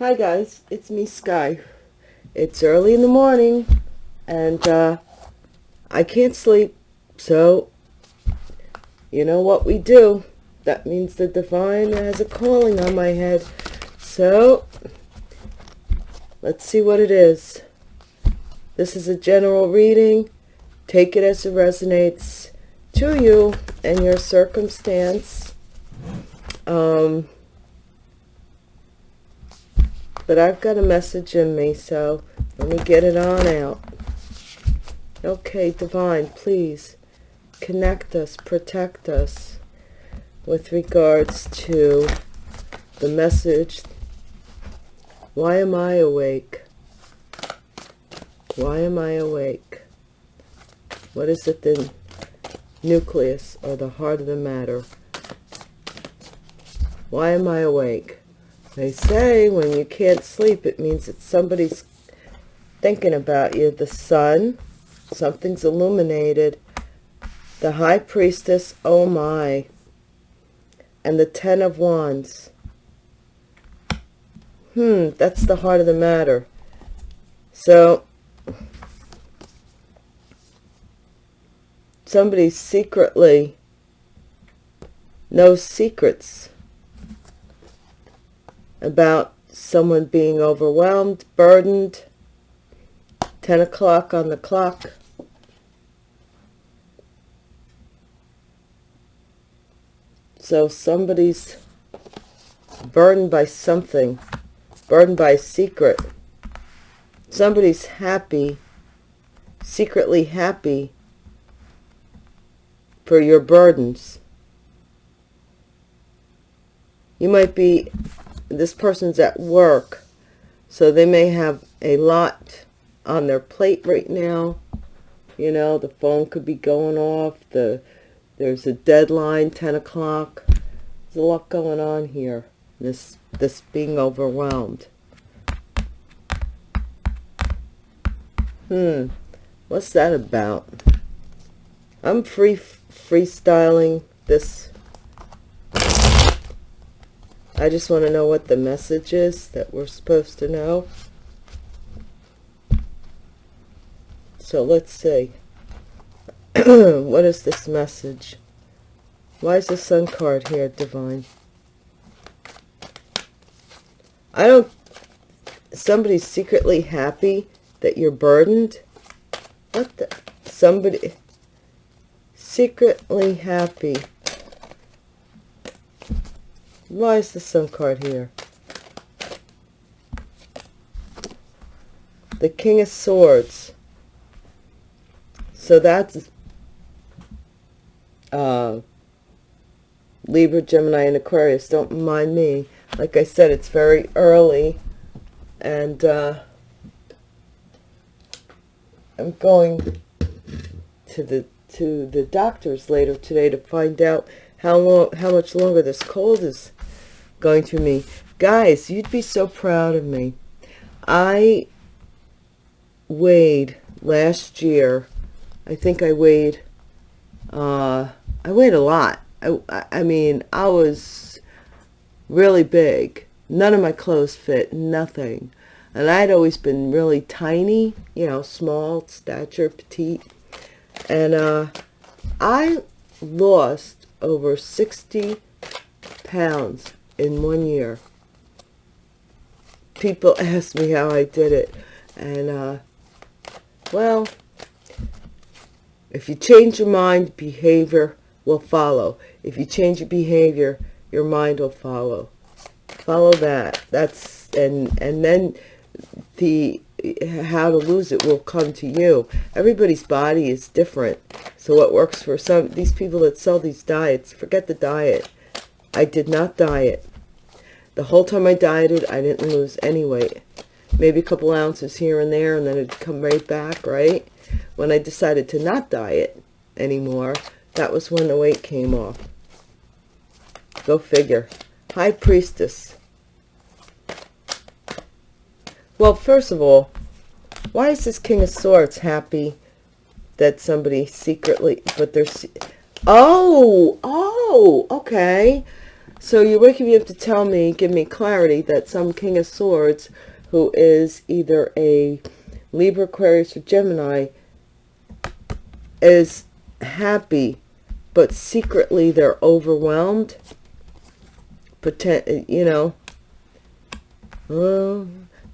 Hi guys, it's me Sky. It's early in the morning and uh, I can't sleep, so you know what we do. That means the divine has a calling on my head. So let's see what it is. This is a general reading. Take it as it resonates to you and your circumstance. Um, but I've got a message in me, so let me get it on out. Okay, Divine, please connect us, protect us with regards to the message. Why am I awake? Why am I awake? What is it the nucleus or the heart of the matter? Why am I awake? They say when you can't sleep, it means that somebody's thinking about you. The sun, something's illuminated. The high priestess, oh my. And the ten of wands. Hmm, that's the heart of the matter. So, somebody secretly knows secrets about someone being overwhelmed, burdened, 10 o'clock on the clock. So somebody's burdened by something, burdened by a secret. Somebody's happy, secretly happy for your burdens. You might be this person's at work so they may have a lot on their plate right now. You know the phone could be going off the there's a deadline 10 o'clock. There's a lot going on here. This this being overwhelmed. Hmm what's that about? I'm free freestyling this I just want to know what the message is that we're supposed to know. So let's see. what is this message? Why is the sun card here, Divine? I don't... Somebody's secretly happy that you're burdened? What the... Somebody... Secretly happy why is the sun card here? The King of Swords. So that's uh, Libra, Gemini, and Aquarius. Don't mind me. Like I said, it's very early. And uh, I'm going to the to the doctors later today to find out how long how much longer this cold is going through me. Guys, you'd be so proud of me. I weighed last year, I think I weighed, uh, I weighed a lot. I, I mean, I was really big. None of my clothes fit, nothing. And I'd always been really tiny, you know, small, stature, petite. And uh, I lost over 60 pounds in one year. People ask me how I did it. And, uh, well, if you change your mind, behavior will follow. If you change your behavior, your mind will follow. Follow that. That's, and, and then the, how to lose it will come to you. Everybody's body is different. So what works for some, these people that sell these diets, forget the diet. I did not diet. The whole time I dieted, I didn't lose any weight. Maybe a couple ounces here and there, and then it'd come right back, right? When I decided to not diet anymore, that was when the weight came off. Go figure. High Priestess. Well, first of all, why is this King of Swords happy that somebody secretly, but they're, oh, oh, okay. So you're waking me up to tell me, give me clarity that some King of Swords who is either a Libra, Aquarius, or Gemini is happy, but secretly they're overwhelmed. Pretend, you know. Oh,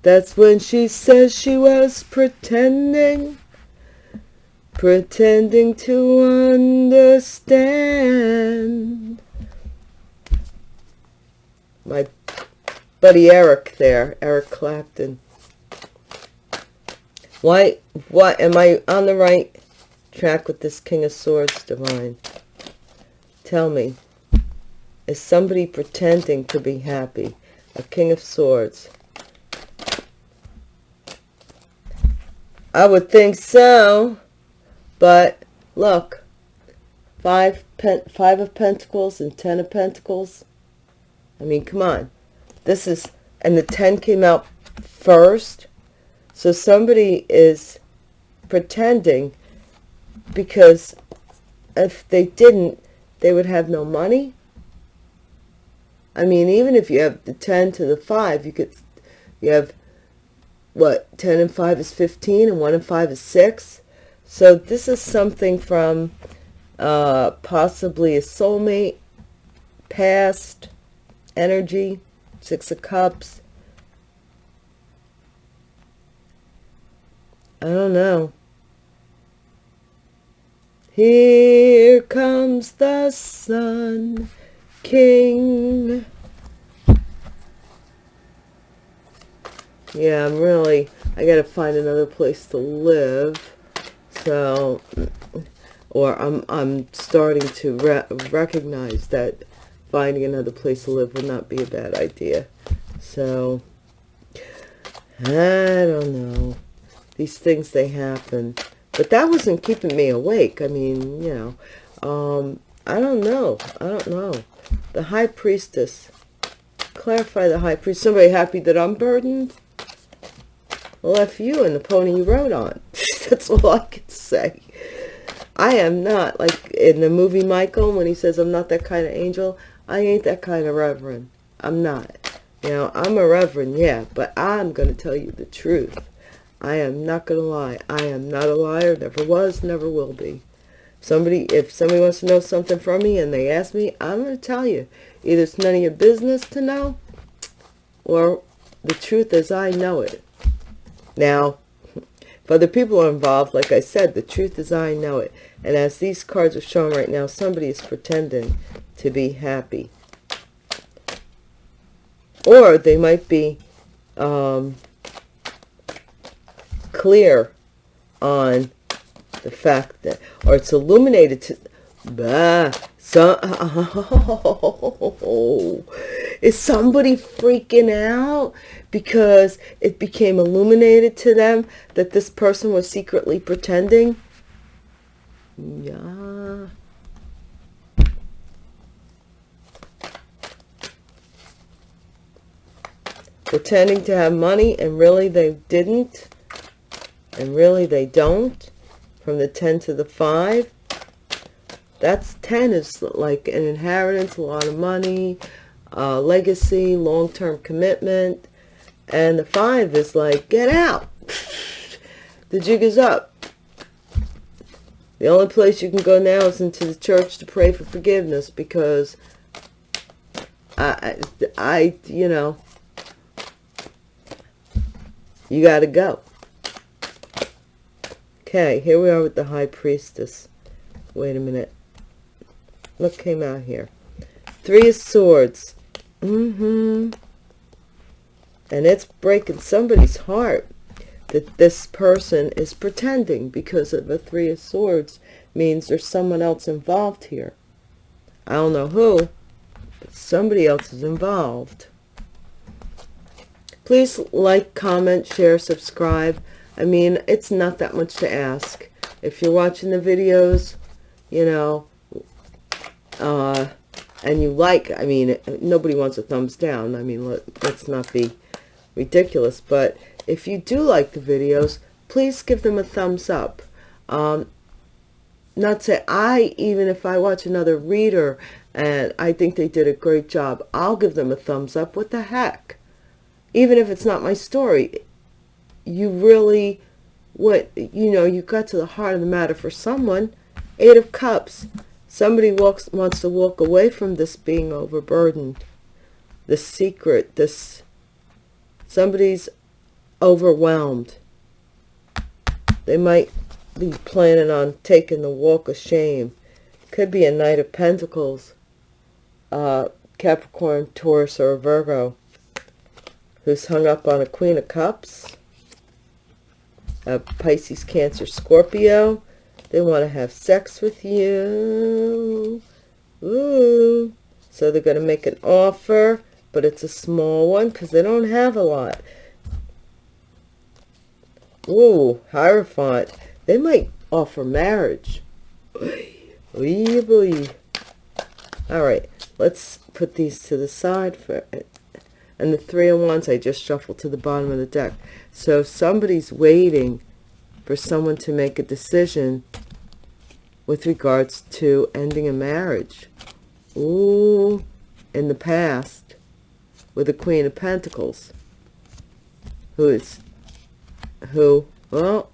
that's when she says she was pretending. Pretending to understand. My buddy Eric there, Eric Clapton. Why, what, am I on the right track with this King of Swords, Divine? Tell me, is somebody pretending to be happy? A King of Swords. I would think so, but look, five, pen, five of Pentacles and ten of Pentacles. I mean, come on. This is, and the 10 came out first. So somebody is pretending because if they didn't, they would have no money. I mean, even if you have the 10 to the 5, you could, you have, what, 10 and 5 is 15 and 1 and 5 is 6. So this is something from uh, possibly a soulmate, past energy, Six of Cups. I don't know. Here comes the sun, King. Yeah, I'm really, I got to find another place to live. So, or I'm, I'm starting to re recognize that finding another place to live would not be a bad idea. So, I don't know. These things, they happen. But that wasn't keeping me awake. I mean, you know, um, I don't know. I don't know. The High Priestess. Clarify the High Priest. Somebody happy that I'm burdened? F you and the pony you rode on. That's all I can say. I am not, like in the movie Michael, when he says, I'm not that kind of angel. I ain't that kind of reverend. I'm not. You know, I'm a reverend, yeah, but I'm going to tell you the truth. I am not going to lie. I am not a liar, never was, never will be. Somebody, if somebody wants to know something from me and they ask me, I'm going to tell you. Either it's none of your business to know, or the truth as I know it. Now, for the people involved, like I said, the truth as I know it. And as these cards are showing right now, somebody is pretending to be happy. Or they might be um, clear on the fact that, or it's illuminated to, bah, so, oh, is somebody freaking out because it became illuminated to them that this person was secretly pretending? Yeah. Pretending to have money and really they didn't and really they don't from the 10 to the 5 that's 10 is like an inheritance a lot of money uh, legacy long-term commitment and the 5 is like get out. The jig is up. The only place you can go now is into the church to pray for forgiveness because I, I, you know, you got to go. Okay, here we are with the High Priestess. Wait a minute. What came out here? Three of Swords. Mm-hmm. And it's breaking somebody's heart that this person is pretending because of a Three of Swords means there's someone else involved here. I don't know who, but somebody else is involved. Please like, comment, share, subscribe. I mean, it's not that much to ask. If you're watching the videos, you know, uh, and you like, I mean, nobody wants a thumbs down. I mean, let, let's not be ridiculous. But if you do like the videos, please give them a thumbs up. Um, not say I, even if I watch another reader and I think they did a great job, I'll give them a thumbs up. What the heck? Even if it's not my story, you really, what, you know, you got to the heart of the matter for someone. Eight of Cups. Somebody walks wants to walk away from this being overburdened. The secret, this, somebody's overwhelmed. They might be planning on taking the walk of shame. Could be a Knight of Pentacles, uh, Capricorn, Taurus, or Virgo, who's hung up on a Queen of Cups, a Pisces, Cancer, Scorpio. They want to have sex with you. Ooh. So they're going to make an offer, but it's a small one because they don't have a lot. Ooh, Hierophant. They might offer marriage. All right, let's put these to the side for it. And the three of wands I just shuffled to the bottom of the deck. So somebody's waiting for someone to make a decision with regards to ending a marriage. Ooh, in the past with the Queen of Pentacles. Who is, who, well,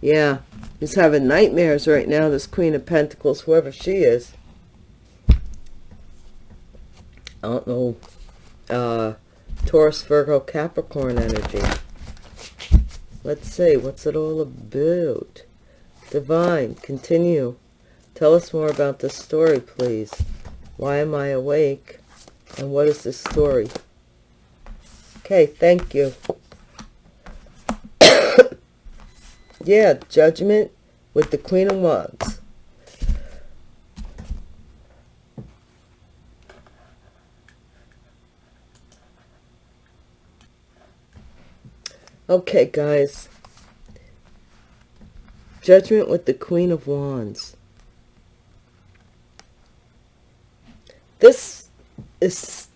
yeah, he's having nightmares right now, this Queen of Pentacles, whoever she is. I don't know. Uh, Taurus, Virgo, Capricorn energy. Let's see, what's it all about? Divine, continue. Tell us more about this story, please. Why am I awake? And what is this story? Okay, thank you. yeah, judgment with the Queen of Wands. Okay, guys. Judgment with the Queen of Wands. This is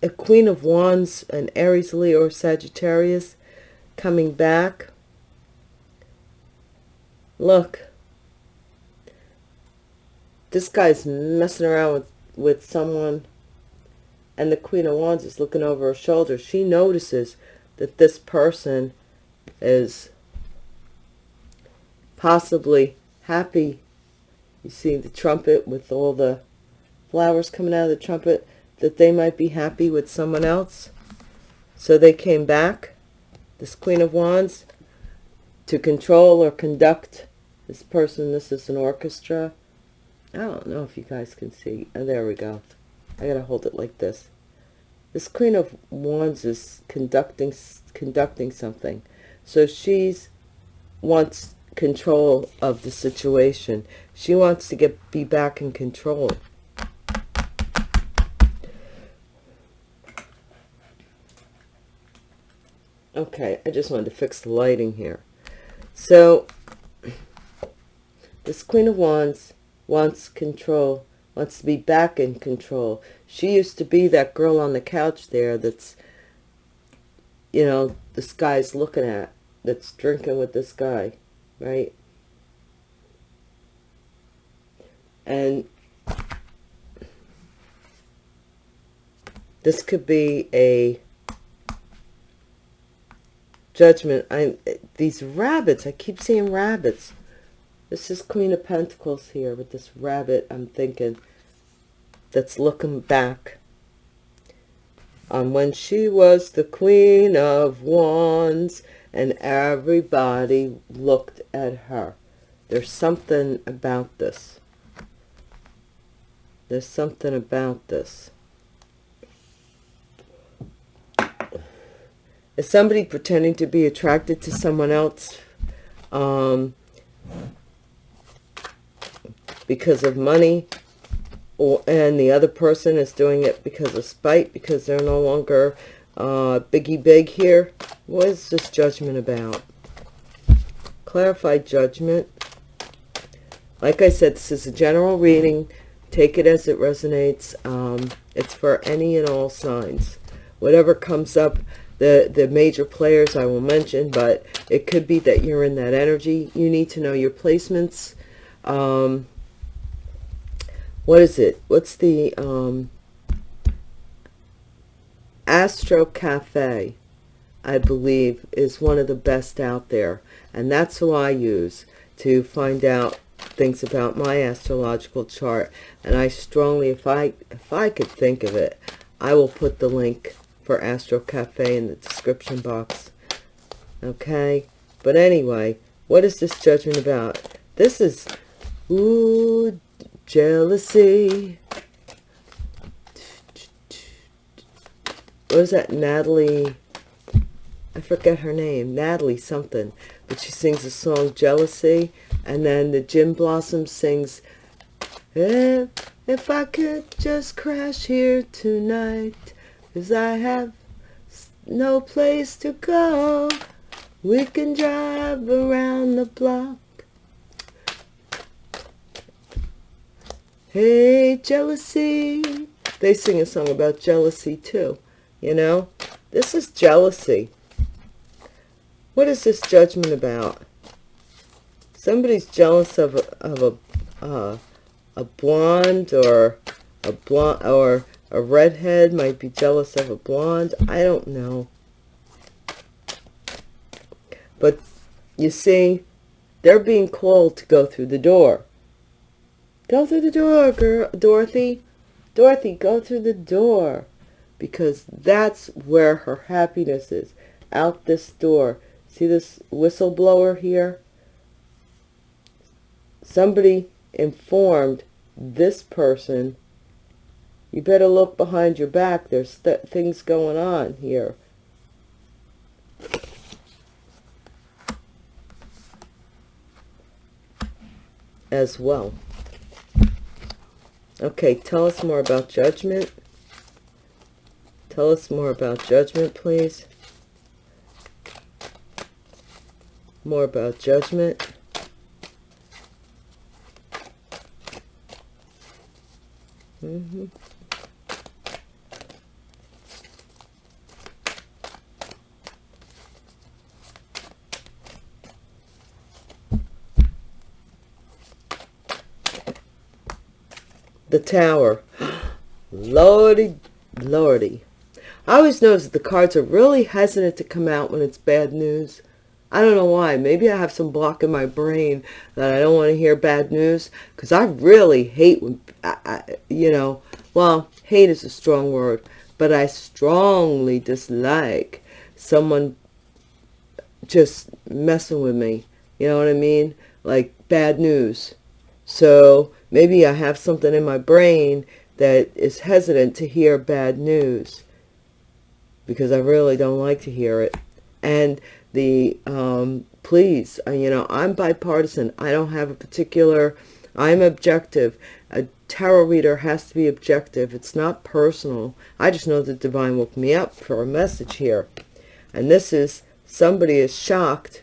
a Queen of Wands, an Aries, Leo, or Sagittarius coming back. Look. This guy's messing around with, with someone and the Queen of Wands is looking over her shoulder. She notices that this person is possibly happy. You see the trumpet with all the flowers coming out of the trumpet, that they might be happy with someone else. So they came back, this Queen of Wands, to control or conduct this person. This is an orchestra. I don't know if you guys can see. Oh, there we go. I got to hold it like this. This Queen of Wands is conducting conducting something. So she's wants control of the situation. She wants to get be back in control. Okay, I just wanted to fix the lighting here. So, this Queen of Wands wants control, wants to be back in control. She used to be that girl on the couch there that's, you know, this guy's looking at, that's drinking with this guy right? And this could be a judgment. I these rabbits, I keep seeing rabbits. This is Queen of Pentacles here with this rabbit, I'm thinking, that's looking back on when she was the Queen of Wands and everybody looked at her. There's something about this. There's something about this. Is somebody pretending to be attracted to someone else um, because of money or and the other person is doing it because of spite because they're no longer uh, biggie big here. What is this judgment about? Clarified judgment. Like I said, this is a general reading. Take it as it resonates. Um, it's for any and all signs. Whatever comes up, the, the major players I will mention, but it could be that you're in that energy. You need to know your placements um, what is it? What's the um, Astro Cafe? I believe is one of the best out there, and that's who I use to find out things about my astrological chart. And I strongly, if I if I could think of it, I will put the link for Astro Cafe in the description box. Okay, but anyway, what is this judgment about? This is ooh jealousy. What is that, Natalie? I forget her name, Natalie something, but she sings the song Jealousy, and then the Gin Blossom sings, if, if I could just crash here tonight, cause I have no place to go, we can drive around the block. Hey, jealousy. They sing a song about jealousy too, you know? This is jealousy. What is this judgment about? Somebody's jealous of a, of a, uh, a blonde or a blonde or a redhead might be jealous of a blonde. I don't know. But you see, they're being called to go through the door. Go through the door, girl, Dorothy. Dorothy, go through the door. Because that's where her happiness is. Out this door. See this whistleblower here? Somebody informed this person, you better look behind your back. There's th things going on here. As well. Okay, tell us more about judgment. Tell us more about judgment, please. more about judgment. Mm The Tower. Lordy, lordy. I always notice that the cards are really hesitant to come out when it's bad news. I don't know why. Maybe I have some block in my brain that I don't want to hear bad news because I really hate when, I, I, you know, well, hate is a strong word, but I strongly dislike someone just messing with me. You know what I mean? Like bad news. So maybe I have something in my brain that is hesitant to hear bad news because I really don't like to hear it. And the um, please uh, you know i'm bipartisan. I don't have a particular i'm objective. A tarot reader has to be objective. It's not personal. I just know that divine woke me up for a message here. And this is somebody is shocked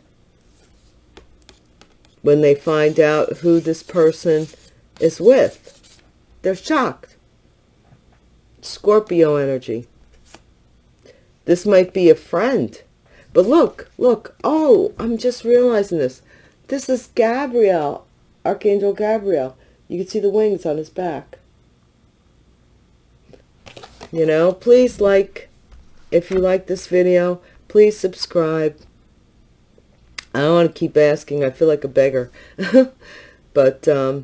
when they find out who this person is with they're shocked scorpio energy this might be a friend but look, look. Oh, I'm just realizing this. This is Gabriel, Archangel Gabriel. You can see the wings on his back. You know, please like, if you like this video, please subscribe. I don't want to keep asking. I feel like a beggar. but, um,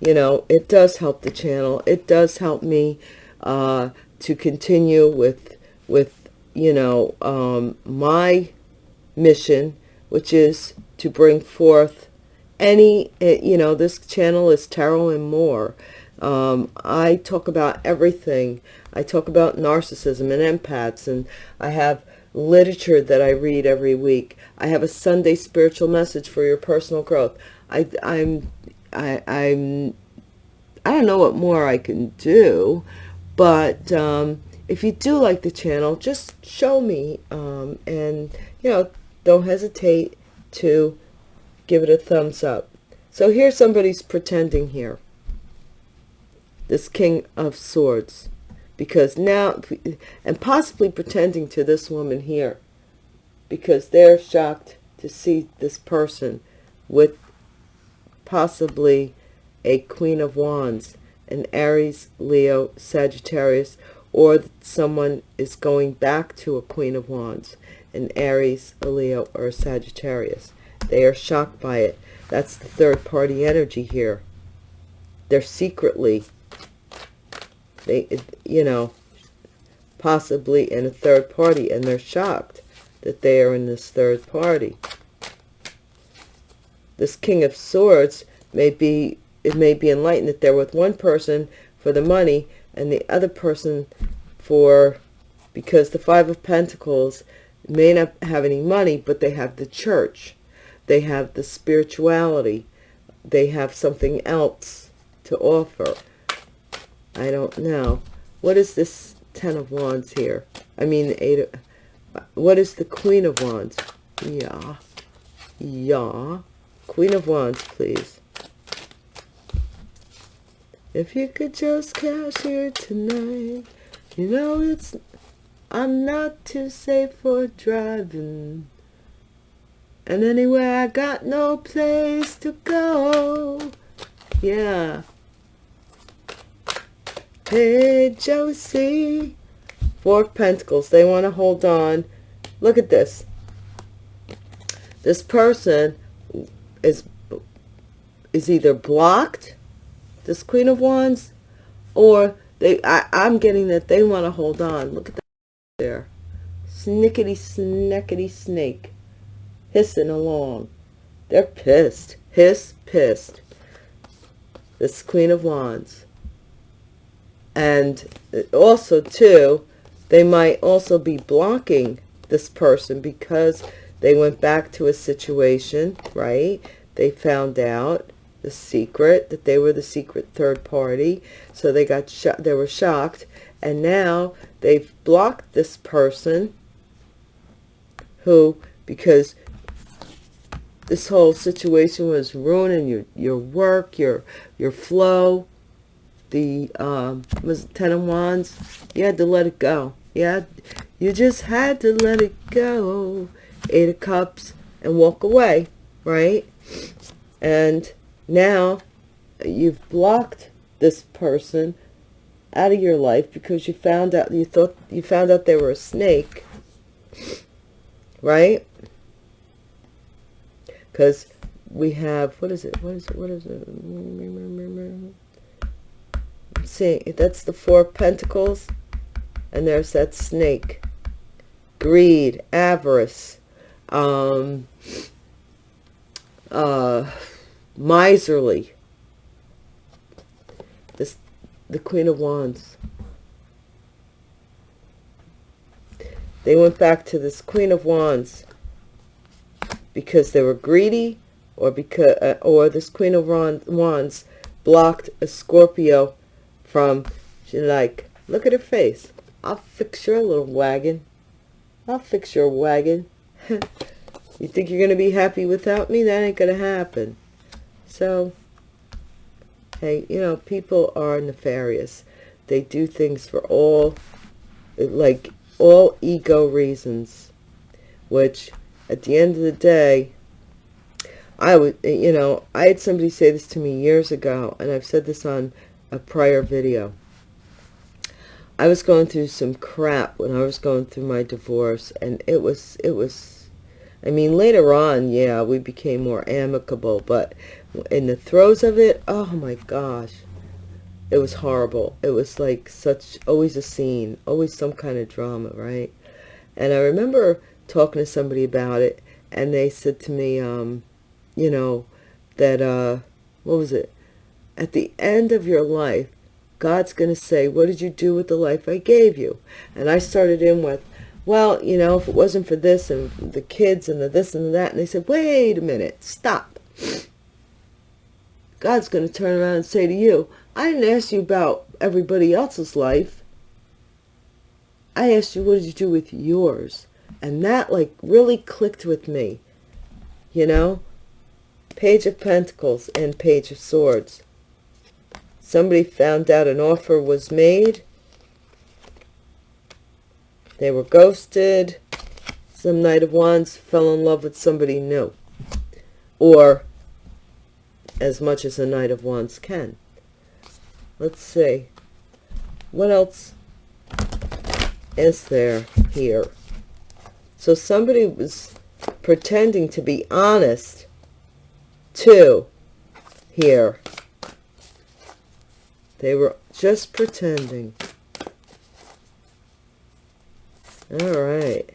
you know, it does help the channel. It does help me uh, to continue with, with you know, um, my mission, which is to bring forth any, eh, you know, this channel is tarot and more. Um, I talk about everything. I talk about narcissism and empaths, and I have literature that I read every week. I have a Sunday spiritual message for your personal growth. I, I'm, I, I'm, I don't know what more I can do, but um, if you do like the channel, just show me. Um, and, you know, don't hesitate to give it a thumbs up. So here somebody's pretending here. This King of Swords. Because now, and possibly pretending to this woman here. Because they're shocked to see this person with possibly a Queen of Wands, an Aries, Leo, Sagittarius, or someone is going back to a Queen of Wands, an Aries, a Leo, or a Sagittarius. They are shocked by it. That's the third party energy here. They're secretly, they, you know, possibly in a third party, and they're shocked that they are in this third party. This King of Swords may be, it may be enlightened that they're with one person for the money and the other person for, because the Five of Pentacles may not have any money, but they have the church. They have the spirituality. They have something else to offer. I don't know. What is this Ten of Wands here? I mean, Eight of, what is the Queen of Wands? Yeah. Yeah. Queen of Wands, please. If you could just cash here tonight, you know it's, I'm not too safe for driving. And anyway, I got no place to go. Yeah. Hey, Josie. Four of Pentacles. They want to hold on. Look at this. This person is is either blocked this Queen of Wands, or they, I, I'm getting that they want to hold on. Look at that there. Snickety, snickety snake. Hissing along. They're pissed. Hiss, pissed. This Queen of Wands. And uh, also, too, they might also be blocking this person because they went back to a situation, right? They found out the secret, that they were the secret third party. So they got shot, they were shocked. And now they've blocked this person who, because this whole situation was ruining your, your work, your, your flow, the um, was Ten of Wands, you had to let it go. Yeah, you just had to let it go. Eight of Cups and walk away, right? And now you've blocked this person out of your life because you found out you thought you found out they were a snake right? Because we have what is it? What is it? What is it? See that's the four pentacles and there's that snake. Greed avarice um uh miserly. This, the Queen of Wands. They went back to this Queen of Wands because they were greedy or because uh, or this Queen of Wands blocked a Scorpio from she like look at her face I'll fix your little wagon I'll fix your wagon you think you're gonna be happy without me that ain't gonna happen so, hey, you know, people are nefarious. They do things for all, like, all ego reasons, which at the end of the day, I would, you know, I had somebody say this to me years ago, and I've said this on a prior video. I was going through some crap when I was going through my divorce, and it was, it was, I mean, later on, yeah, we became more amicable, but in the throes of it, oh my gosh, it was horrible. It was like such, always a scene, always some kind of drama, right? And I remember talking to somebody about it, and they said to me, um, you know, that, uh, what was it? At the end of your life, God's going to say, what did you do with the life I gave you? And I started in with, well, you know, if it wasn't for this and the kids and the this and the that, and they said, wait a minute, stop. God's going to turn around and say to you, I didn't ask you about everybody else's life. I asked you, what did you do with yours? And that like really clicked with me, you know? Page of Pentacles and Page of Swords. Somebody found out an offer was made. They were ghosted. Some Knight of Wands fell in love with somebody new. Or as much as a Knight of Wands can. Let's see. What else is there here? So somebody was pretending to be honest too here. They were just pretending. All right.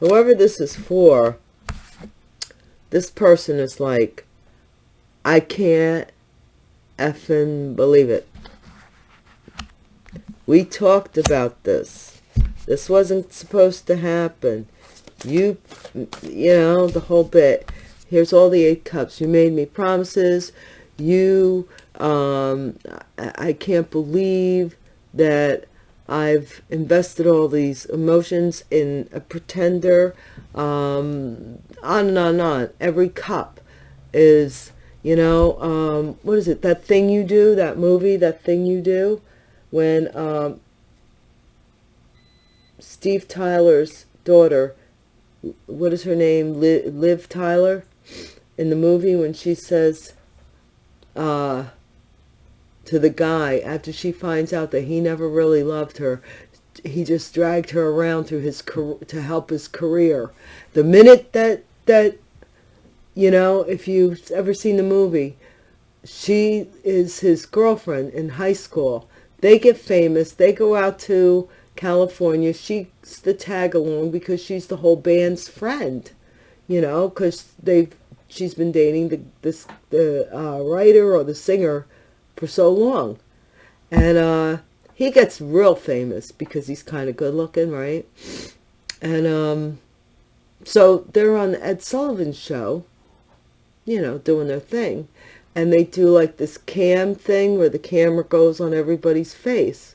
Whoever this is for, this person is like, I can't effing believe it. We talked about this. This wasn't supposed to happen. You, you know, the whole bit. Here's all the eight cups. You made me promises. You, um, I, I can't believe that I've invested all these emotions in a pretender. Um, on and on and on. Every cup is, you know, um, what is it? That thing you do, that movie, that thing you do when um, Steve Tyler's daughter, what is her name? Liv, Tyler, in the movie when she says uh, to the guy after she finds out that he never really loved her, he just dragged her around through his to help his career. The minute that that you know, if you've ever seen the movie, she is his girlfriend in high school. They get famous. They go out to California. She's the tag along because she's the whole band's friend, you know, because they've she's been dating the this the uh, writer or the singer for so long, and uh, he gets real famous because he's kind of good looking, right? And um, so they're on the Ed Sullivan's show, you know, doing their thing, and they do like this cam thing where the camera goes on everybody's face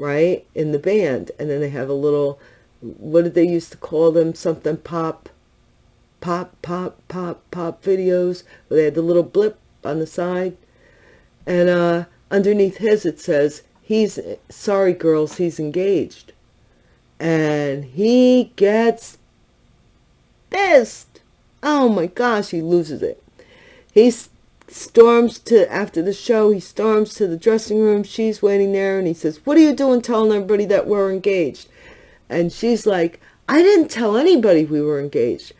right, in the band. And then they have a little, what did they used to call them? Something pop, pop, pop, pop, pop videos. Where they had the little blip on the side. And uh, underneath his it says, he's, sorry girls, he's engaged. And he gets pissed. Oh my gosh, he loses it. He storms to, after the show, he storms to the dressing room. She's waiting there and he says, what are you doing telling everybody that we're engaged? And she's like, I didn't tell anybody we were engaged.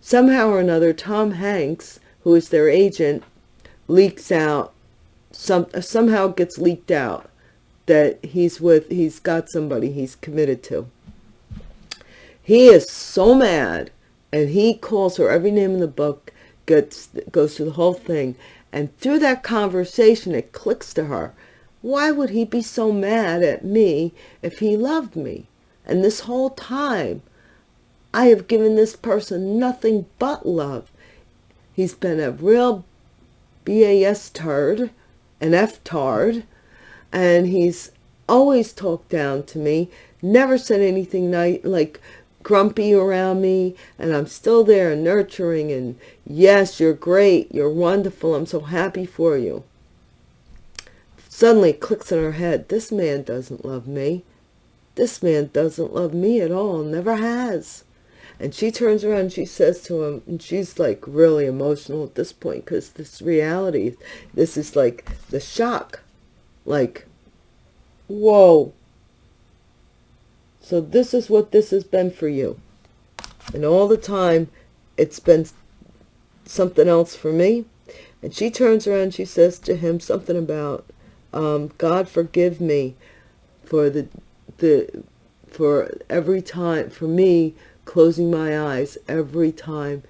Somehow or another, Tom Hanks, who is their agent, leaks out, some, somehow gets leaked out that he's with, he's got somebody he's committed to. He is so mad and he calls her every name in the book gets goes through the whole thing. And through that conversation it clicks to her. Why would he be so mad at me if he loved me? And this whole time I have given this person nothing but love. He's been a real BAS tard an F tard and he's always talked down to me never said anything like grumpy around me and I'm still there nurturing and yes, you're great. You're wonderful. I'm so happy for you. Suddenly clicks in her head. This man doesn't love me. This man doesn't love me at all. Never has. And she turns around and she says to him, and she's like really emotional at this point because this reality, this is like the shock. Like, whoa, so this is what this has been for you. And all the time, it's been something else for me. And she turns around she says to him something about, um, God forgive me for the, the, for every time, for me closing my eyes every time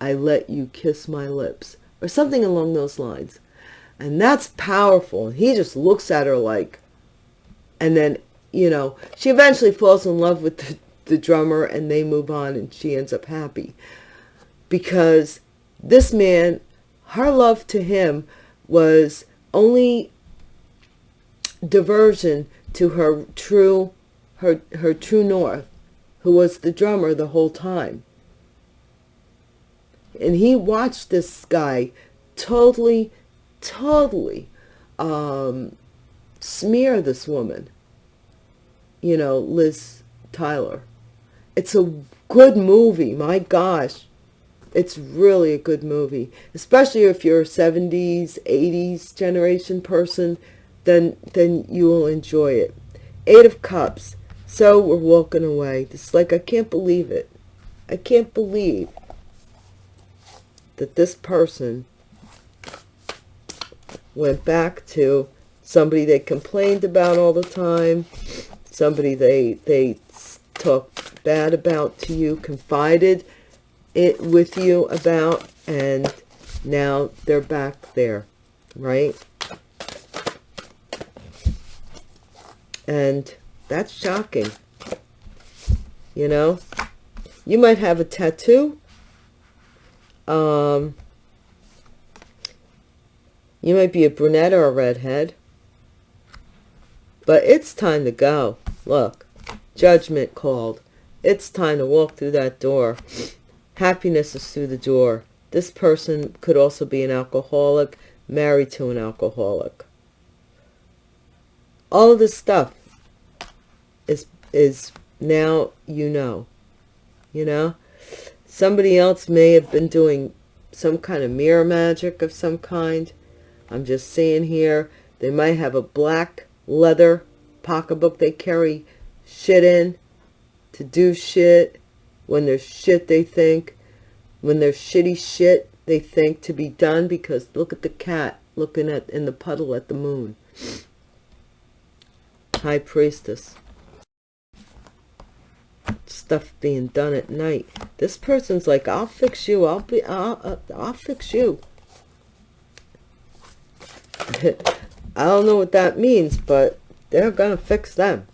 I let you kiss my lips. Or something along those lines. And that's powerful. And he just looks at her like, and then you know, she eventually falls in love with the, the drummer and they move on and she ends up happy. Because this man, her love to him was only diversion to her true, her, her true north, who was the drummer the whole time. And he watched this guy totally, totally um, smear this woman you know, Liz Tyler. It's a good movie. My gosh. It's really a good movie, especially if you're a 70s, 80s generation person, then then you will enjoy it. Eight of Cups. So we're walking away. It's like I can't believe it. I can't believe that this person went back to somebody they complained about all the time, somebody they they talked bad about to you, confided it with you about, and now they're back there, right? And that's shocking. You know, you might have a tattoo. Um, you might be a brunette or a redhead. But it's time to go. Look, judgment called. It's time to walk through that door. Happiness is through the door. This person could also be an alcoholic, married to an alcoholic. All of this stuff is, now you know. You know? Somebody else may have been doing some kind of mirror magic of some kind. I'm just saying here, they might have a black leather pocketbook they carry shit in to do shit when there's shit they think when there's shitty shit they think to be done because look at the cat looking at in the puddle at the moon high priestess stuff being done at night this person's like i'll fix you i'll be i'll, I'll, I'll fix you I don't know what that means, but they're to fix them.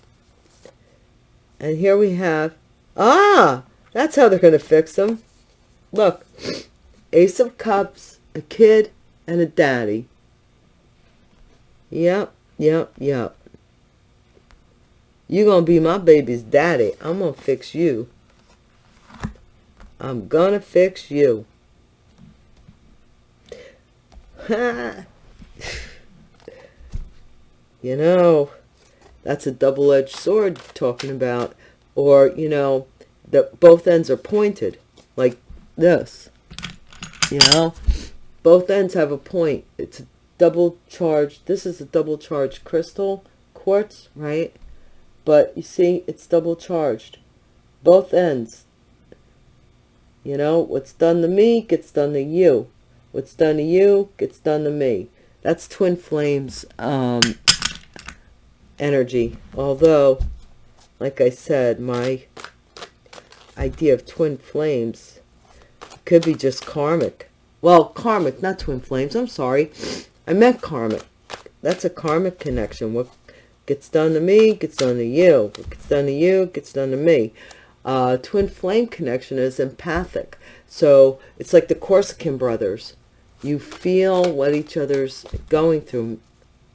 And here we have, ah, that's how they're to fix them. Look, Ace of Cups, a kid, and a daddy. Yep, yep, yep. You're going to be my baby's daddy. I'm going to fix you. I'm going to fix you. You know, that's a double-edged sword talking about. Or, you know, that both ends are pointed like this. You know, both ends have a point. It's a double charged. This is a double charged crystal quartz, right? But you see, it's double charged. Both ends. You know, what's done to me gets done to you. What's done to you gets done to me. That's twin flames um, energy. Although, like I said, my idea of twin flames could be just karmic. Well, karmic, not twin flames. I'm sorry. I meant karmic. That's a karmic connection. What gets done to me gets done to you. Gets done to you gets done to me. Uh, twin flame connection is empathic. So it's like the Corsican brothers. You feel what each other's going through.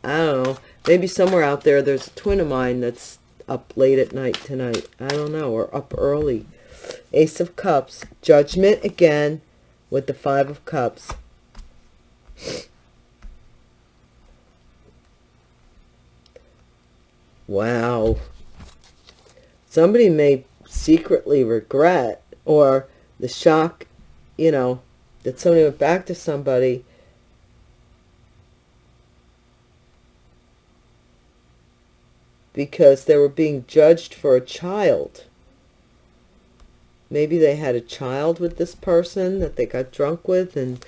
I don't know. Maybe somewhere out there there's a twin of mine that's up late at night tonight. I don't know. Or up early. Ace of Cups. Judgment again with the Five of Cups. Wow. Somebody may secretly regret or the shock, you know, that somebody went back to somebody because they were being judged for a child. Maybe they had a child with this person that they got drunk with and,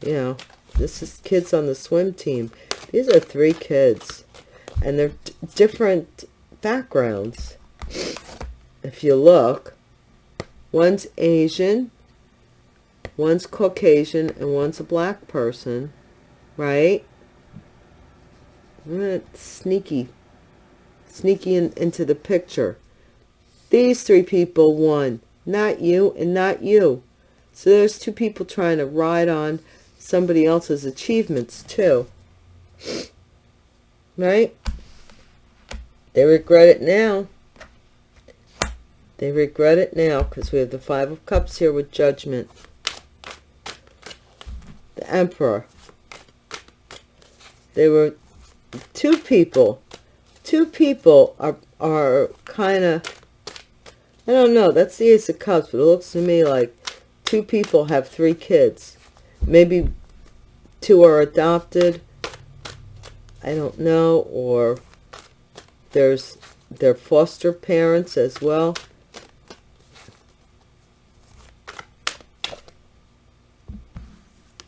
you know, this is kids on the swim team. These are three kids and they're different backgrounds. If you look, one's Asian, one's Caucasian, and one's a black person, right? Sneaky, sneaky in, into the picture. These three people won, not you and not you. So there's two people trying to ride on somebody else's achievements too. Right? They regret it now. They regret it now because we have the Five of Cups here with Judgment. The Emperor. They were two people. Two people are, are kind of, I don't know, that's the Ace of Cups, but it looks to me like two people have three kids. Maybe two are adopted. I don't know. Or there's their foster parents as well.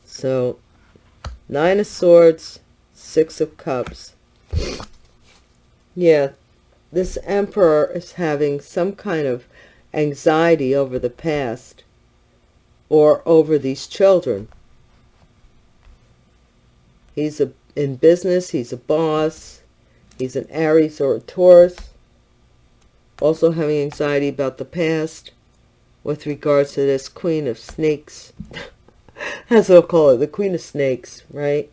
So, Nine of Swords, Six of Cups. Yeah, this Emperor is having some kind of anxiety over the past or over these children. He's a, in business, he's a boss, he's an Aries or a Taurus, also having anxiety about the past with regards to this Queen of Snakes. That's what I'll call it, the Queen of Snakes, right?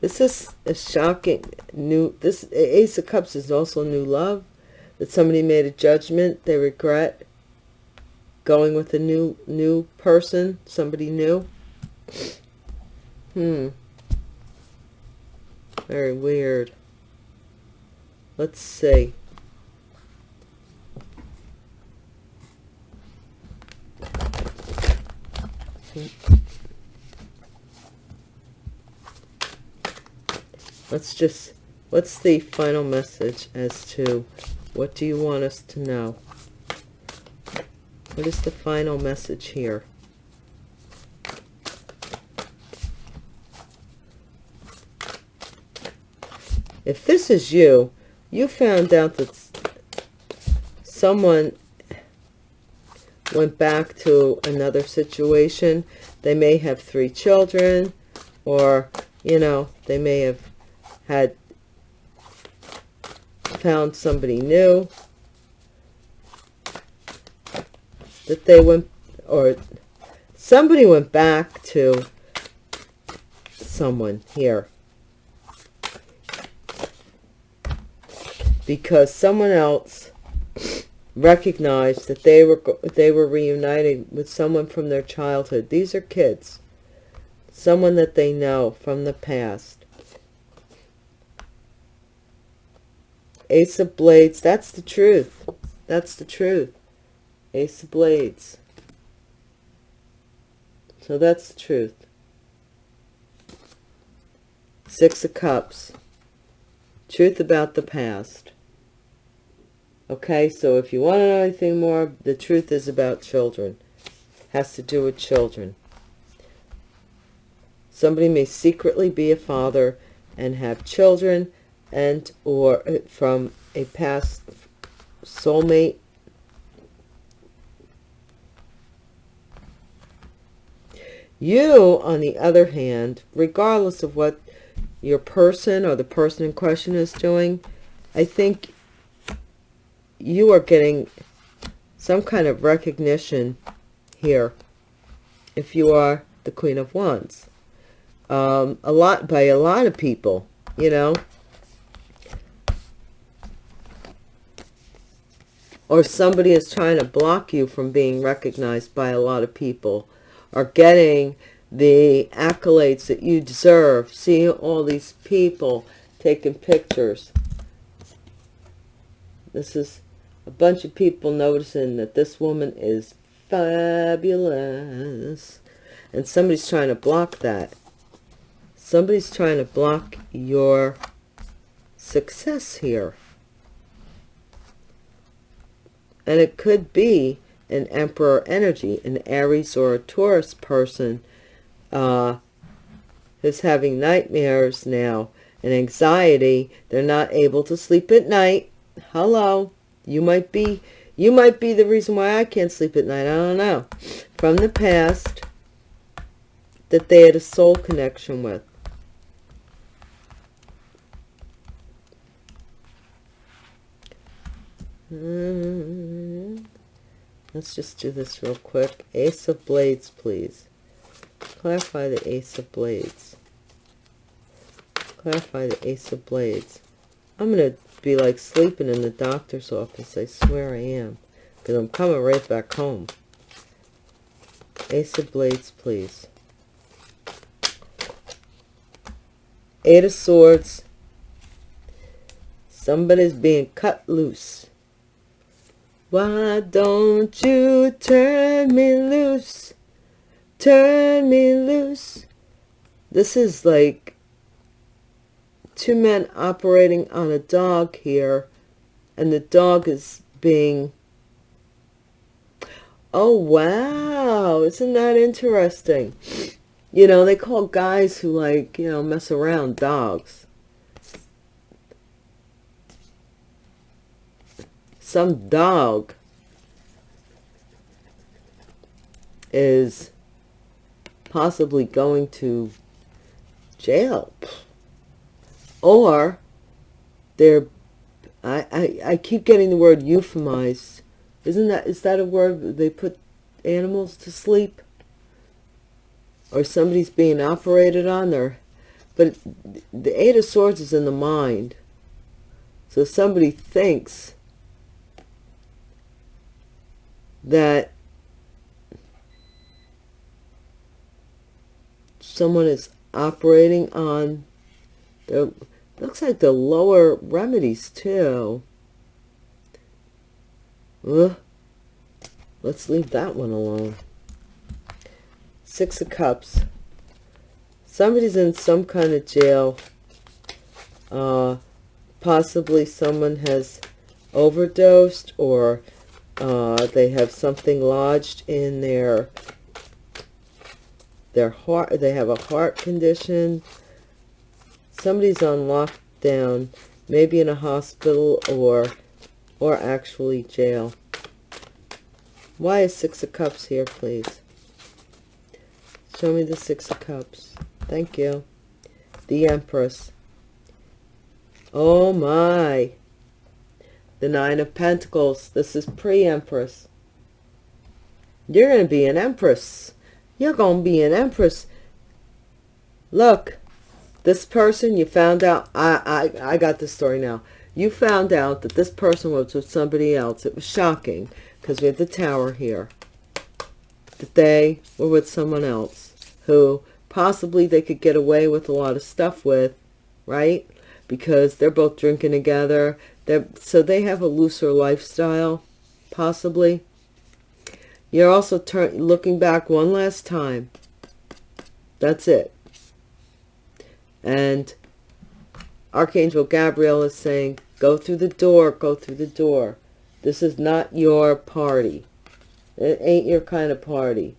This is a shocking new, this Ace of Cups is also new love. That somebody made a judgment, they regret going with a new, new person, somebody new. Hmm. Very weird. Let's see. Let's just, what's the final message as to what do you want us to know? What is the final message here? If this is you, you found out that someone went back to another situation. They may have three children or, you know, they may have had found somebody new that they went or somebody went back to someone here because someone else recognized that they were they were reuniting with someone from their childhood. These are kids. Someone that they know from the past. Ace of Blades, that's the truth. That's the truth. Ace of Blades. So that's the truth. Six of Cups. Truth about the past. Okay, so if you want to know anything more, the truth is about children. Has to do with children. Somebody may secretly be a father and have children and or uh, from a past soulmate. You, on the other hand, regardless of what your person or the person in question is doing, I think you are getting some kind of recognition here if you are the Queen of Wands. Um, a lot by a lot of people, you know. Or somebody is trying to block you from being recognized by a lot of people or getting the accolades that you deserve. Seeing all these people taking pictures. This is a bunch of people noticing that this woman is fabulous. And somebody's trying to block that. Somebody's trying to block your success here. And it could be an emperor energy, an Aries or a Taurus person uh, who's having nightmares now and anxiety. They're not able to sleep at night. Hello. You might be, you might be the reason why I can't sleep at night. I don't know. From the past that they had a soul connection with. Hmm. Let's just do this real quick. Ace of Blades, please. Clarify the Ace of Blades. Clarify the Ace of Blades. I'm going to be like sleeping in the doctor's office. I swear I am. Because I'm coming right back home. Ace of Blades, please. Eight of Swords. Somebody's being cut loose. Why don't you turn me loose? Turn me loose. This is like two men operating on a dog here, and the dog is being... Oh, wow. Isn't that interesting? You know, they call guys who like, you know, mess around dogs. Some dog is possibly going to jail. Or they're, I, I, I keep getting the word euphemized. Isn't that, is that a word they put animals to sleep? or somebody's being operated on there but the eight of swords is in the mind so somebody thinks that someone is operating on the looks like the lower remedies too Ugh. let's leave that one alone Six of Cups. Somebody's in some kind of jail. Uh, possibly someone has overdosed or uh, they have something lodged in their their heart. They have a heart condition. Somebody's on lockdown, maybe in a hospital or or actually jail. Why is Six of Cups here, please? Show me the Six of Cups. Thank you. The Empress. Oh my. The Nine of Pentacles. This is pre-Empress. You're going to be an Empress. You're going to be an Empress. Look, this person, you found out, I, I, I got the story now. You found out that this person was with somebody else. It was shocking because we have the tower here. That they were with someone else who possibly they could get away with a lot of stuff with, right? Because they're both drinking together. So they have a looser lifestyle, possibly. You're also turn, looking back one last time. That's it. And Archangel Gabriel is saying, go through the door, go through the door. This is not your party. It ain't your kind of party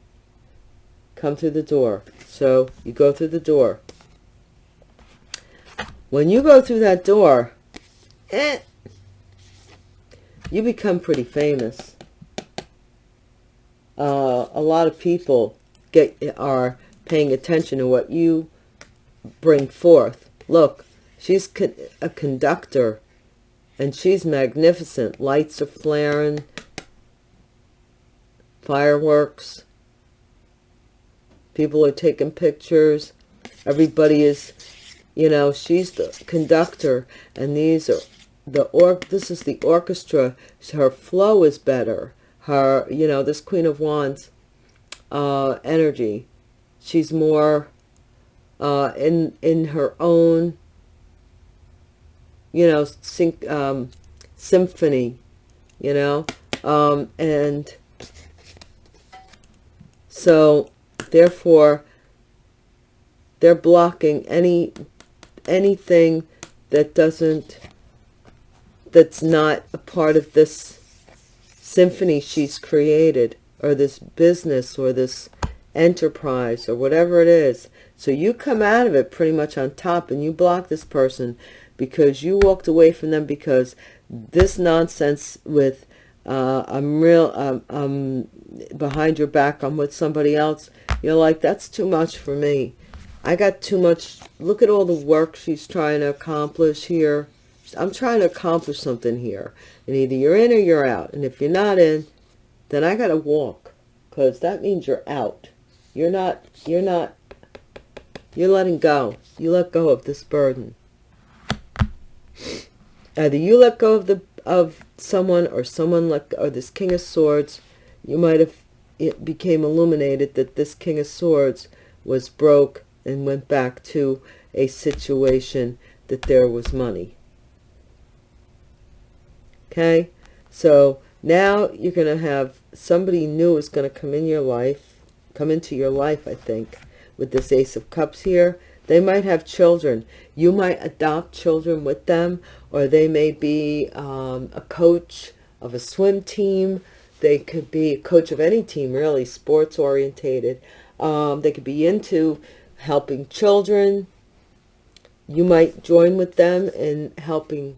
come through the door. So you go through the door. When you go through that door, eh, you become pretty famous. Uh, a lot of people get are paying attention to what you bring forth. Look, she's a conductor and she's magnificent. Lights are flaring, fireworks, People are taking pictures. Everybody is, you know, she's the conductor. And these are the or this is the orchestra. Her flow is better. Her, you know, this Queen of Wands uh, energy. She's more uh, in in her own, you know, sync, um, symphony, you know, um, and so Therefore, they're blocking any anything that doesn't that's not a part of this symphony she's created or this business or this enterprise or whatever it is. So you come out of it pretty much on top and you block this person because you walked away from them because this nonsense with uh, I'm real, um, um, behind your back, I'm with somebody else. You're like, that's too much for me. I got too much. Look at all the work she's trying to accomplish here. I'm trying to accomplish something here. And either you're in or you're out. And if you're not in, then I got to walk. Because that means you're out. You're not, you're not, you're letting go. You let go of this burden. Either you let go of the of someone or someone like or this king of swords you might have it became illuminated that this king of swords was broke and went back to a situation that there was money Okay? So now you're going to have somebody new is going to come in your life, come into your life, I think, with this Ace of Cups here. They might have children. You might adopt children with them, or they may be um, a coach of a swim team. They could be a coach of any team, really, sports orientated. Um, they could be into helping children. You might join with them in helping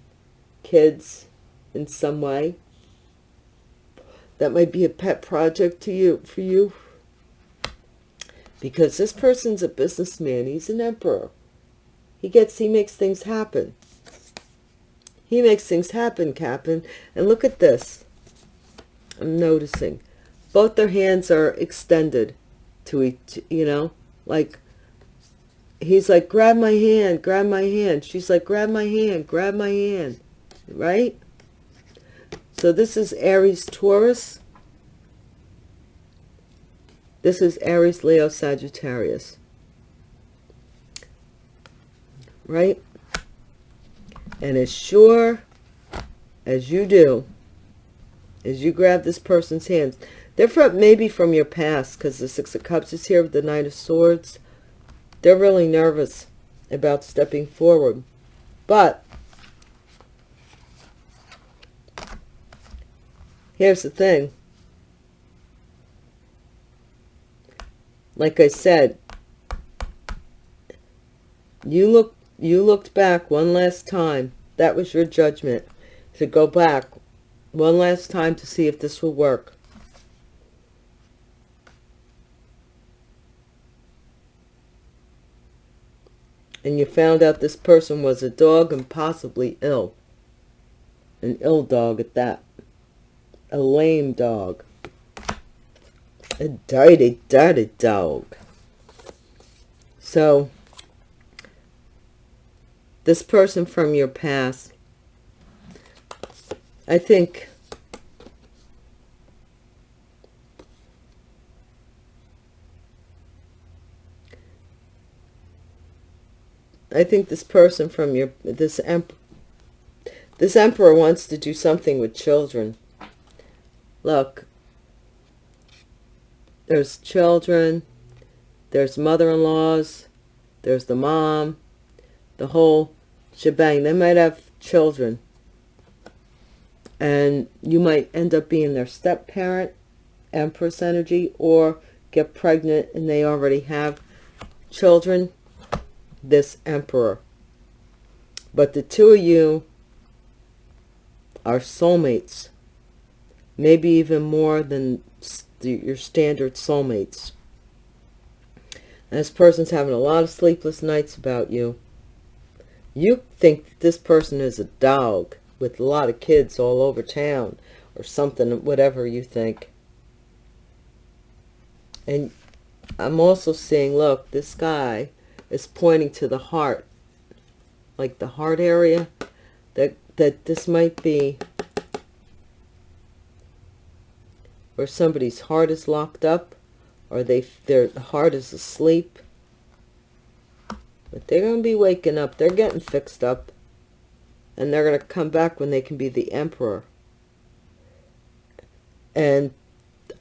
kids in some way. That might be a pet project to you for you. Because this person's a businessman. He's an emperor. He gets, he makes things happen. He makes things happen, Captain. And look at this. I'm noticing. Both their hands are extended to each, you know, like, he's like, grab my hand, grab my hand. She's like, grab my hand, grab my hand, right? So this is Aries, Taurus. This is Aries, Leo, Sagittarius. Right? And as sure as you do, as you grab this person's hands, they're from, maybe from your past because the Six of Cups is here with the Knight of Swords. They're really nervous about stepping forward. But here's the thing. Like I said, you look you looked back one last time. That was your judgment. To go back one last time to see if this will work. and you found out this person was a dog and possibly ill. An ill dog at that. A lame dog. A dirty, dirty dog. So, this person from your past, I think I think this person from your this emp this emperor wants to do something with children. Look, there's children, there's mother-in-laws, there's the mom, the whole shebang. They might have children. And you might end up being their step-parent, Empress energy, or get pregnant and they already have children this emperor. But the two of you are soulmates. Maybe even more than your standard soulmates. And this person's having a lot of sleepless nights about you. You think this person is a dog with a lot of kids all over town or something, whatever you think. And I'm also seeing, look, this guy is pointing to the heart, like the heart area, that, that this might be where somebody's heart is locked up or they their heart is asleep. But they're going to be waking up. They're getting fixed up. And they're going to come back when they can be the emperor. And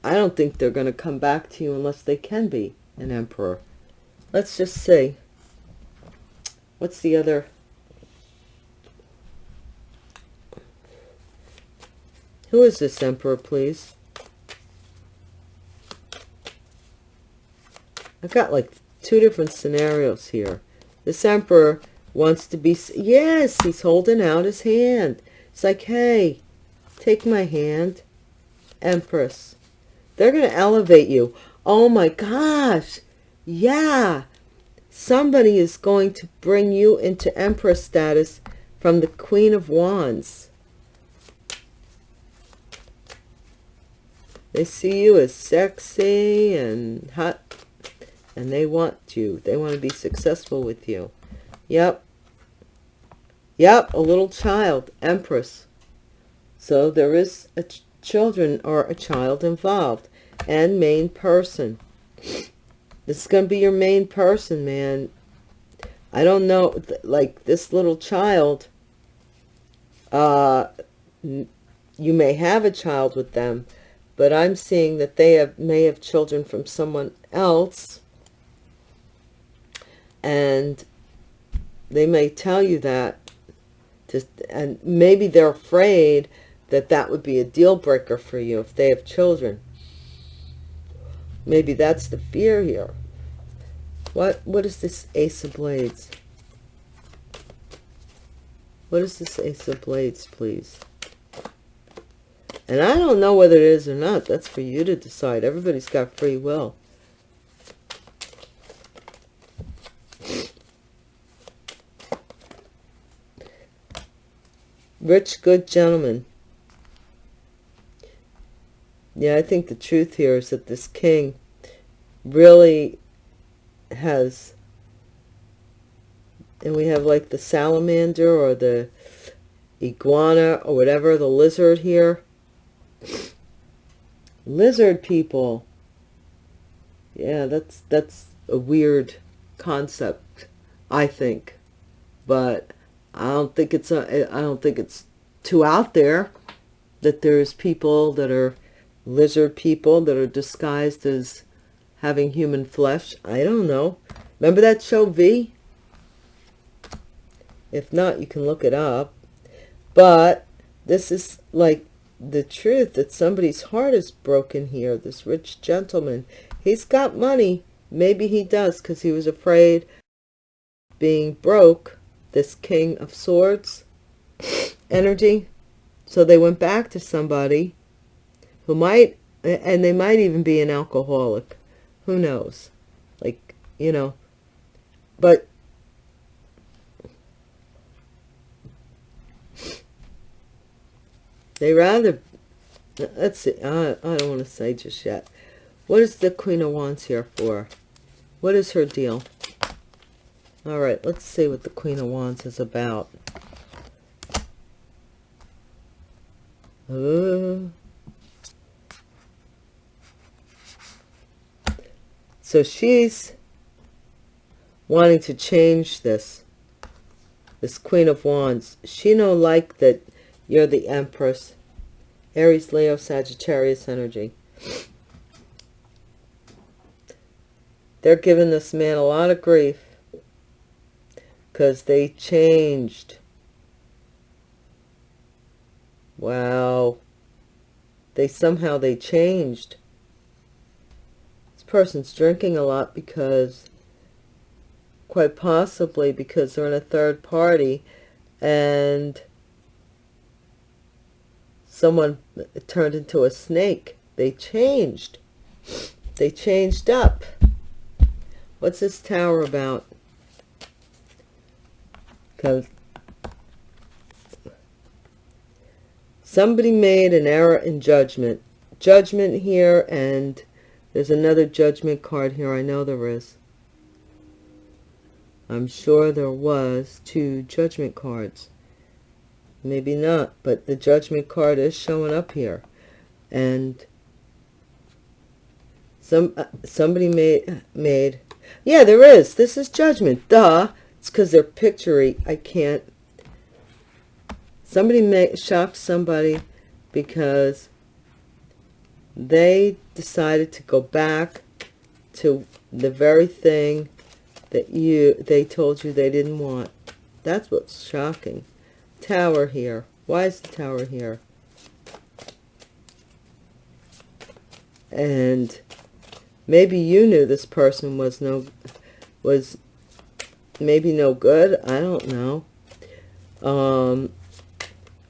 I don't think they're going to come back to you unless they can be an emperor. Let's just see. What's the other? Who is this emperor, please? I've got like two different scenarios here. This emperor wants to be... Yes, he's holding out his hand. It's like, hey, take my hand. Empress. They're going to elevate you. Oh my gosh. Yeah, somebody is going to bring you into Empress status from the Queen of Wands. They see you as sexy and hot, and they want you. They want to be successful with you. Yep. Yep, a little child, Empress. So there is a ch children or a child involved and main person. This is going to be your main person, man. I don't know, like this little child, uh, you may have a child with them, but I'm seeing that they have may have children from someone else and they may tell you that just and maybe they're afraid that that would be a deal breaker for you if they have children maybe that's the fear here what what is this ace of blades what is this ace of blades please and I don't know whether it is or not. That's for you to decide. Everybody's got free will. Rich, good gentleman. Yeah, I think the truth here is that this king really has... And we have like the salamander or the iguana or whatever, the lizard here Lizard people. Yeah, that's that's a weird concept, I think. But I don't think it's a, I don't think it's too out there that there's people that are lizard people that are disguised as having human flesh. I don't know. Remember that show V? If not, you can look it up. But this is like the truth that somebody's heart is broken here. This rich gentleman, he's got money. Maybe he does because he was afraid being broke. This king of swords energy. So they went back to somebody who might, and they might even be an alcoholic. Who knows? Like, you know, but They rather, let's see, I, I don't want to say just yet. What is the Queen of Wands here for? What is her deal? All right, let's see what the Queen of Wands is about. Uh, so she's wanting to change this. This Queen of Wands. She no like that you're the Empress. Aries, Leo, Sagittarius energy. They're giving this man a lot of grief because they changed. Wow. They somehow they changed. This person's drinking a lot because quite possibly because they're in a third party and someone turned into a snake. They changed. They changed up. What's this tower about? Because somebody made an error in judgment. Judgment here, and there's another judgment card here. I know there is. I'm sure there was two judgment cards maybe not but the judgment card is showing up here and some uh, somebody made made yeah there is this is judgment duh it's because they're pictury i can't somebody may shocked somebody because they decided to go back to the very thing that you they told you they didn't want that's what's shocking tower here. Why is the tower here? And maybe you knew this person was no, was maybe no good. I don't know. Um,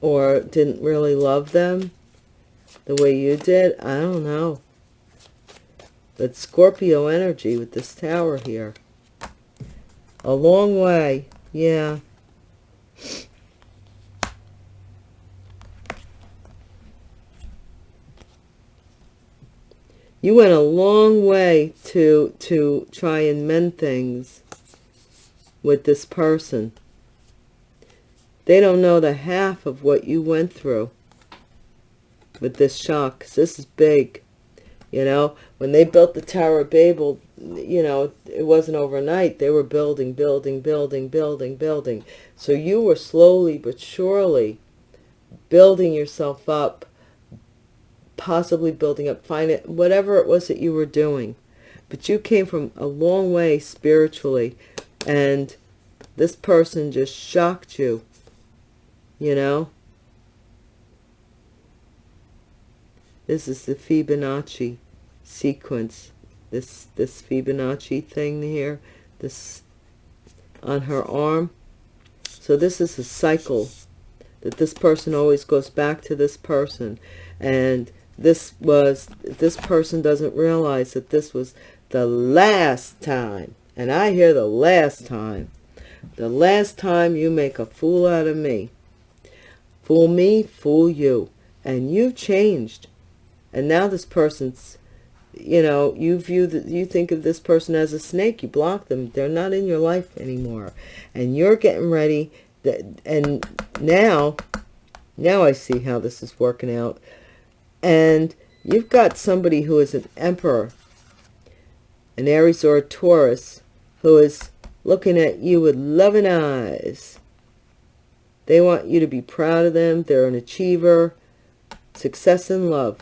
or didn't really love them the way you did. I don't know. But Scorpio energy with this tower here. A long way. Yeah. you went a long way to to try and mend things with this person. They don't know the half of what you went through with this shock this is big you know? When they built the tower of babel you know it wasn't overnight. They were building building building building building. So you were slowly but surely building yourself up, possibly building up finance, whatever it was that you were doing. But you came from a long way spiritually, and this person just shocked you, you know? This is the Fibonacci sequence. This, this Fibonacci thing here, this on her arm. So this is a cycle that this person always goes back to this person. And this was, this person doesn't realize that this was the last time. And I hear the last time. The last time you make a fool out of me. Fool me, fool you. And you've changed. And now this person's, you know, you view that you think of this person as a snake. You block them. They're not in your life anymore. And you're getting ready. That, and now, now I see how this is working out. And you've got somebody who is an emperor, an Aries or a Taurus, who is looking at you with loving eyes. They want you to be proud of them. They're an achiever. Success and love.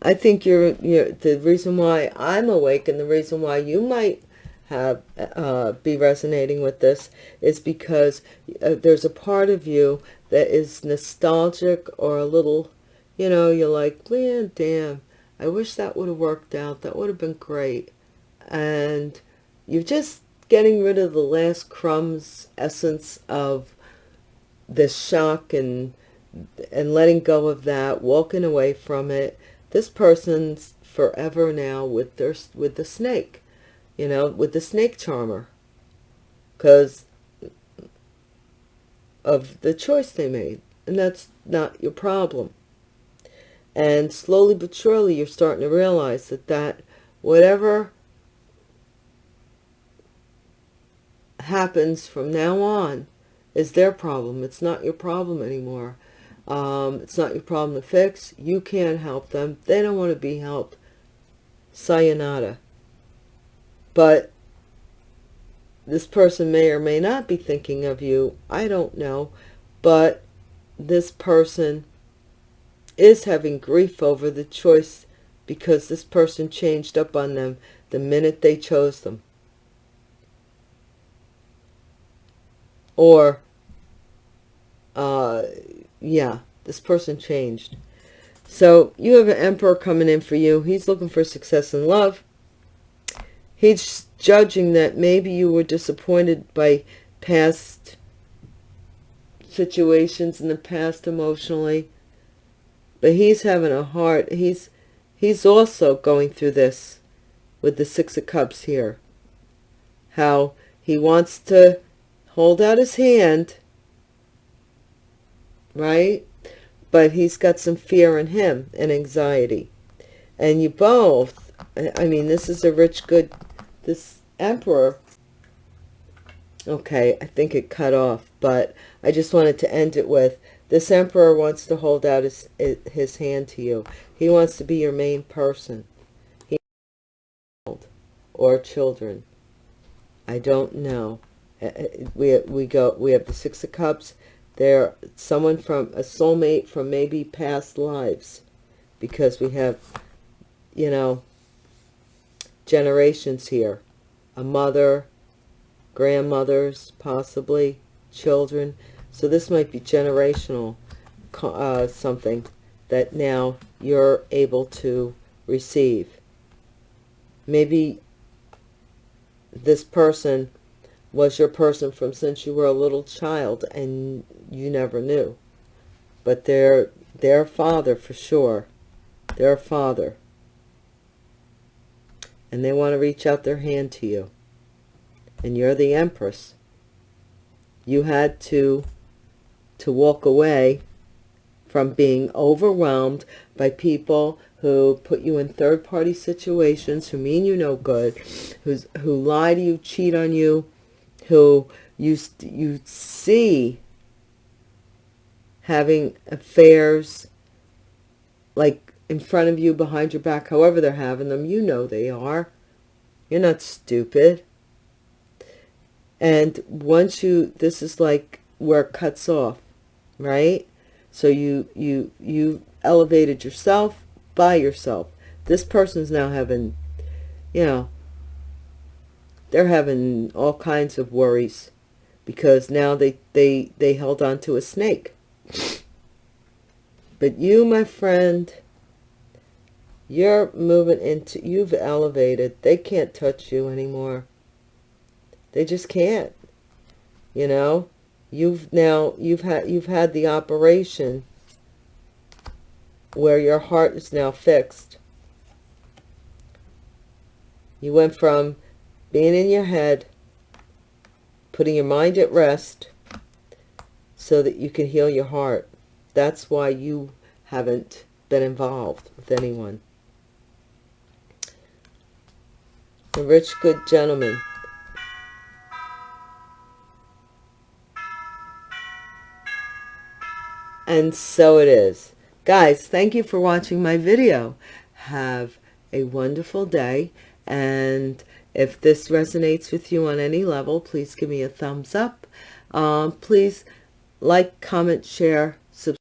I think you're, you're the reason why I'm awake and the reason why you might have uh, be resonating with this is because uh, there's a part of you that is nostalgic or a little, you know, you're like, man, damn, I wish that would have worked out. That would have been great. And you're just getting rid of the last crumbs, essence of this shock and and letting go of that, walking away from it, this person's forever now with their with the snake you know with the snake charmer because of the choice they made and that's not your problem and slowly but surely you're starting to realize that that whatever happens from now on is their problem it's not your problem anymore um, it's not your problem to fix. You can't help them. They don't want to be helped. Sayonara. But this person may or may not be thinking of you. I don't know. But this person is having grief over the choice because this person changed up on them the minute they chose them. Or uh, yeah, this person changed. So you have an emperor coming in for you. He's looking for success in love. He's judging that maybe you were disappointed by past situations in the past emotionally. But he's having a heart. He's he's also going through this with the Six of Cups here. How he wants to hold out his hand right? But he's got some fear in him and anxiety. And you both, I mean, this is a rich, good, this emperor. Okay, I think it cut off, but I just wanted to end it with, this emperor wants to hold out his, his hand to you. He wants to be your main person. He or children. I don't know. Uh, uh, we, we go, we have the Six of Cups they're someone from a soulmate from maybe past lives because we have, you know, generations here. A mother, grandmothers, possibly, children. So this might be generational uh, something that now you're able to receive. Maybe this person was your person from since you were a little child and you never knew. But they're their father for sure. Their father. And they want to reach out their hand to you. And you're the empress. You had to to walk away from being overwhelmed by people who put you in third-party situations, who mean you no good, who's, who lie to you, cheat on you, who you, you see having affairs like in front of you, behind your back, however they're having them, you know they are. You're not stupid. And once you, this is like where it cuts off, right? So you, you, you elevated yourself by yourself. This person's now having, you know, they're having all kinds of worries because now they, they, they held on to a snake. But you, my friend, you're moving into, you've elevated. They can't touch you anymore. They just can't. You know, you've now, you've had, you've had the operation where your heart is now fixed. You went from being in your head, putting your mind at rest so that you can heal your heart. That's why you haven't been involved with anyone. A rich, good gentleman. And so it is. Guys, thank you for watching my video. Have a wonderful day. And if this resonates with you on any level, please give me a thumbs up. Um, please like, comment, share, subscribe.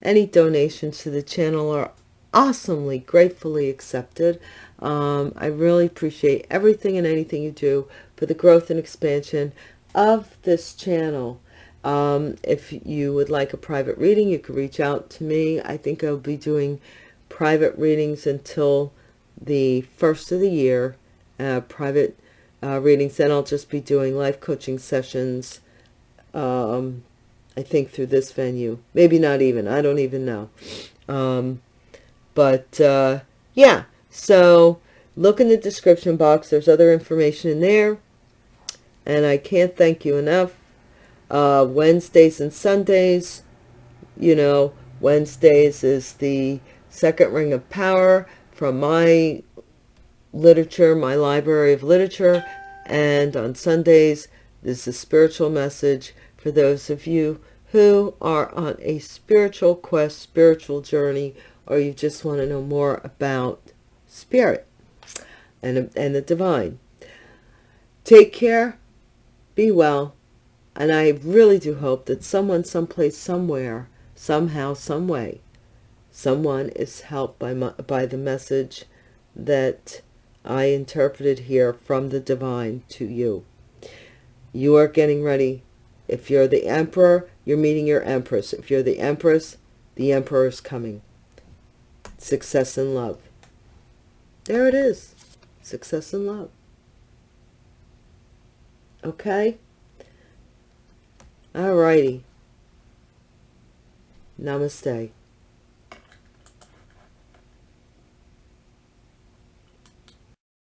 Any donations to the channel are awesomely, gratefully accepted. Um, I really appreciate everything and anything you do for the growth and expansion of this channel. Um, if you would like a private reading, you can reach out to me. I think I'll be doing private readings until the first of the year, uh, private uh, readings. Then I'll just be doing life coaching sessions, um, I think through this venue. Maybe not even. I don't even know. Um, but uh, yeah, so look in the description box. There's other information in there. And I can't thank you enough uh, Wednesdays and Sundays, you know, Wednesdays is the second ring of power from my literature, my library of literature. And on Sundays, is a spiritual message for those of you who are on a spiritual quest, spiritual journey, or you just want to know more about spirit and, and the divine. Take care. Be well and I really do hope that someone, someplace, somewhere, somehow, some way, someone is helped by, my, by the message that I interpreted here from the divine to you. You are getting ready. If you're the emperor, you're meeting your empress. If you're the empress, the emperor is coming. Success and love. There it is. Success and love. Okay? Alrighty. Namaste.